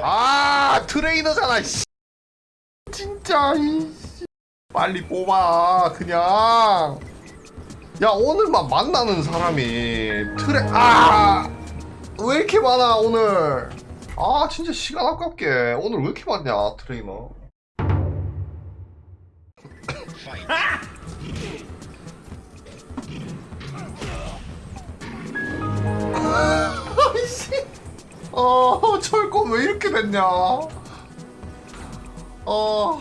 아 트레이너잖아 씨. 진짜 이 씨. 빨리 뽑아 그냥. 야 오늘만 만나는 사람이 트레 아왜 이렇게 많아 오늘? 아 진짜 시간 아깝게. 오늘 왜 이렇게 많냐 트레이너 어 철권 왜 이렇게 됐냐? 어